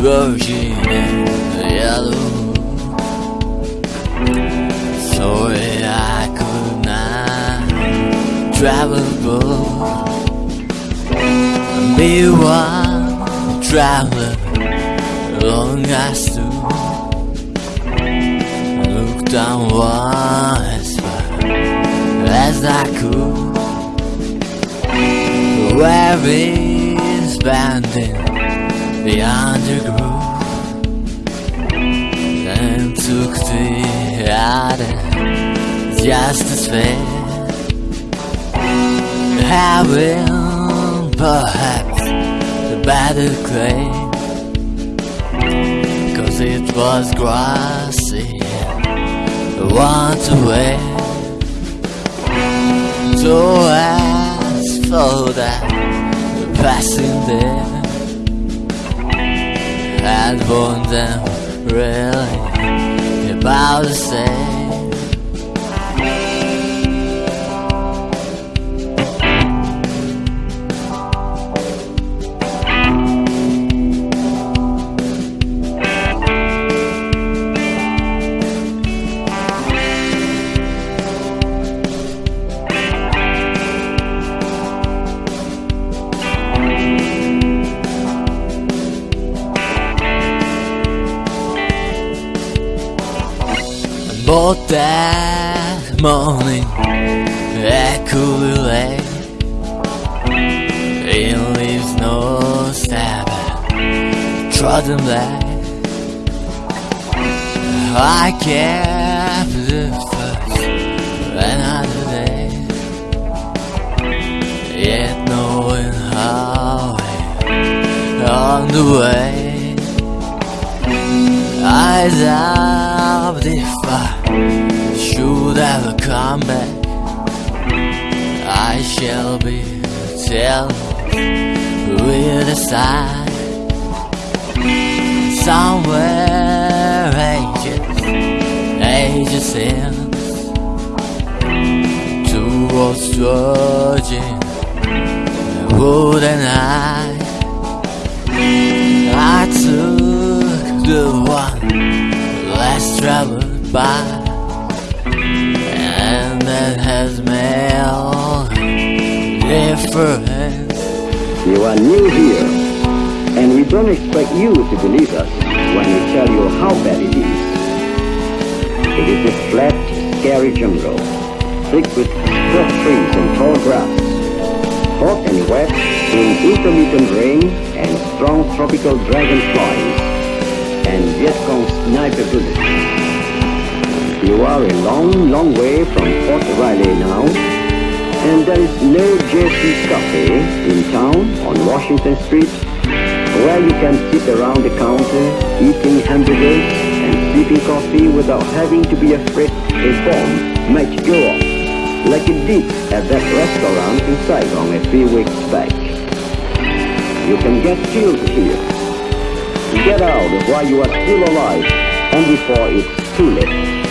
virgin and yellow. Sorry I could not travel both. Be one traveler long I stood. Looked down as far as I could. Where is bending the undergrowth and took the other just as fair. Having perhaps the better claim, cause it was grassy, once away. So as for that passing there had born them really about the same. But that morning I could lay In leaves no stab Trodden black I kept the first another day. Yet knowing how on the way. I I should ever come back. I shall be telling with a sigh. Somewhere ages, ages since. Towards wood and I. I took the one less traveled by That has made difference You are new here, and we don't expect you to believe us when we tell you how bad it is. It is a flat, scary jungle, thick with scrub trees and tall grass, hot and wet in intermittent rain and strong tropical dragonflies and Vietcong sniper bullets. You are a long, long way from Fort Riley now, and there is no JC's Cafe in town on Washington Street where you can sit around the counter eating hamburgers and sipping coffee without having to be afraid a bomb might go off like it did at that restaurant in Saigon a few weeks back. You can get killed here. Get out while you are still alive and before it's too late.